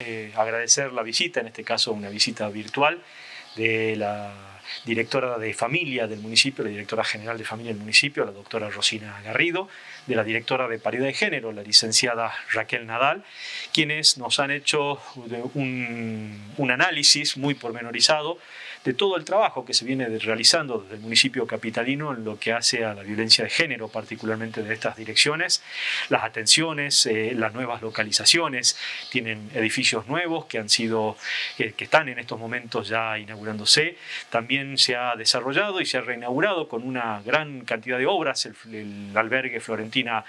Eh, agradecer la visita, en este caso una visita virtual, de la directora de familia del municipio, la directora general de familia del municipio, la doctora Rosina Garrido, de la directora de paridad de género, la licenciada Raquel Nadal, quienes nos han hecho un, un análisis muy pormenorizado de todo el trabajo que se viene realizando desde el municipio capitalino en lo que hace a la violencia de género, particularmente de estas direcciones, las atenciones, eh, las nuevas localizaciones, tienen edificios nuevos que han sido, que, están en estos momentos ya inaugurándose, también se ha desarrollado y se ha reinaugurado con una gran cantidad de obras el, albergue Florentina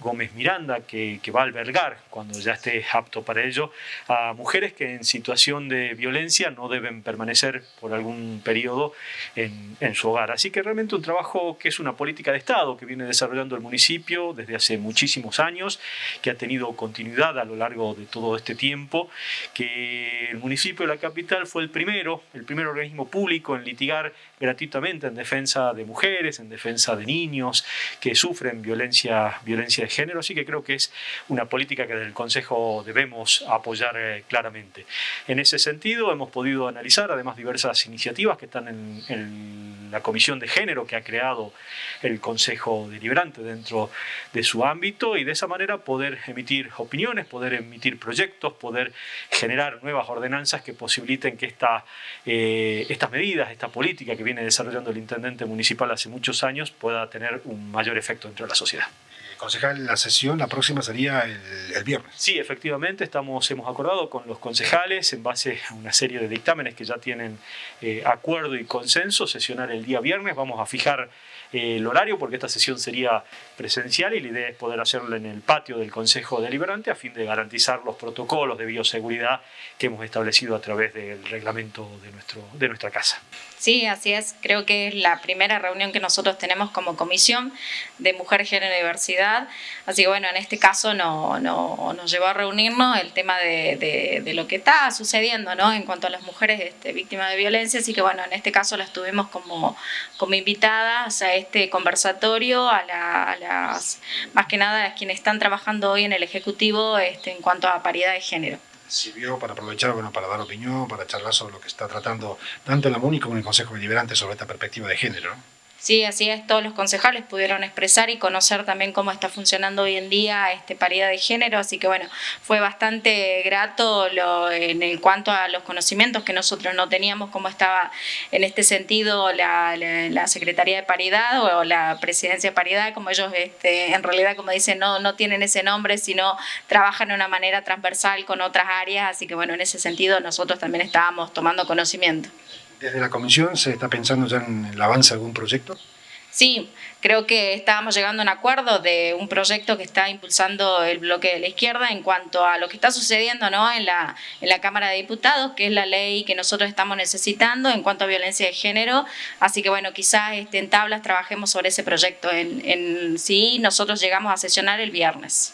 Gómez Miranda que, que va a albergar cuando ya esté apto para ello a mujeres que en situación de violencia no deben permanecer por algún periodo en, su hogar. Así que realmente un trabajo que es una política de Estado que viene desarrollando el municipio desde hace muchísimos años, que ha tenido continuidad a lo largo de todo este tiempo, que el municipio de la capital fue el primero, el primer organismo público en litigar gratuitamente en defensa de mujeres, en defensa de niños que sufren violencia, violencia de género, así que creo que es una política que del Consejo debemos apoyar eh, claramente. En ese sentido hemos podido analizar además diversas iniciativas que están en, la Comisión de Género que ha creado el Consejo Deliberante dentro de su ámbito y de esa manera poder emitir opiniones, poder emitir proyectos, poder generar nuevas ordenanzas que posibiliten que esta, eh, estas medidas, esta política que viene desarrollando el Intendente Municipal hace muchos años pueda tener un mayor efecto dentro de la sociedad. Concejal, la sesión, la próxima sería el, viernes. Sí, efectivamente, estamos, hemos acordado con los concejales, en base a una serie de dictámenes que ya tienen eh, acuerdo y consenso, sesionar el día viernes. Vamos a fijar eh, el horario porque esta sesión sería presencial y la idea es poder hacerlo en el patio del Consejo Deliberante a fin de garantizar los protocolos de bioseguridad que hemos establecido a través del reglamento de, nuestro, de nuestra casa. Sí, así es. Creo que es la primera reunión que nosotros tenemos como comisión de Mujer, Género y Diversidad. Así que bueno, en este caso no, no, nos llevó a reunirnos el tema de, lo que está sucediendo ¿no? en cuanto a las mujeres este, víctimas de violencia. Así que bueno, en este caso las tuvimos como, invitadas a este conversatorio, a, las, más que nada a quienes están trabajando hoy en el Ejecutivo este, en cuanto a paridad de género sirvió para aprovechar, bueno, para dar opinión, para charlar sobre lo que está tratando tanto la MUNI como el Consejo Deliberante sobre esta perspectiva de género. Sí, así es, todos los concejales pudieron expresar y conocer también cómo está funcionando hoy en día este paridad de género, así que bueno, fue bastante grato lo, en cuanto a los conocimientos que nosotros no teníamos, cómo estaba en este sentido la, la, Secretaría de Paridad o, la Presidencia de Paridad, como ellos este, en realidad, como dicen, no, no tienen ese nombre, sino trabajan de una manera transversal con otras áreas, así que bueno, en ese sentido nosotros también estábamos tomando conocimiento. ¿Desde la comisión se está pensando ya en el avance de algún proyecto? Sí, creo que estábamos llegando a un acuerdo de un proyecto que está impulsando el bloque de la izquierda en cuanto a lo que está sucediendo ¿no? en, la, en la Cámara de Diputados, que es la ley que nosotros estamos necesitando en cuanto a violencia de género. Así que bueno, quizás este, en tablas trabajemos sobre ese proyecto en, en sí. Nosotros llegamos a sesionar el viernes.